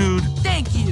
dude. Thank you.